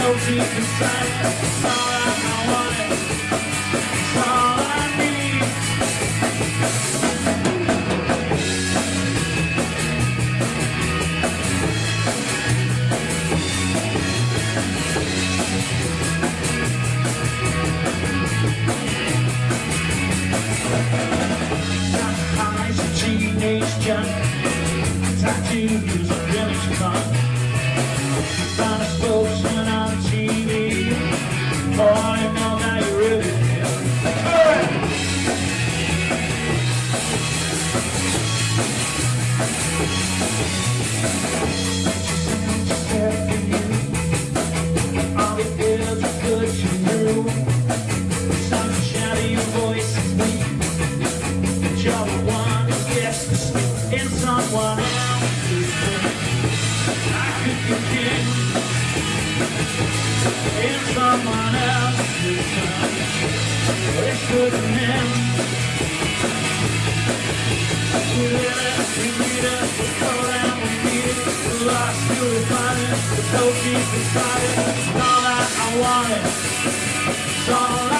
it. There's no deep inside all I, want all I need. eyes a teenage junk Tattoos of village fun sleep in someone else's bed. I could be king in someone else's live it, need it, we we lost we we inside it. It's all that I wanted, it's all I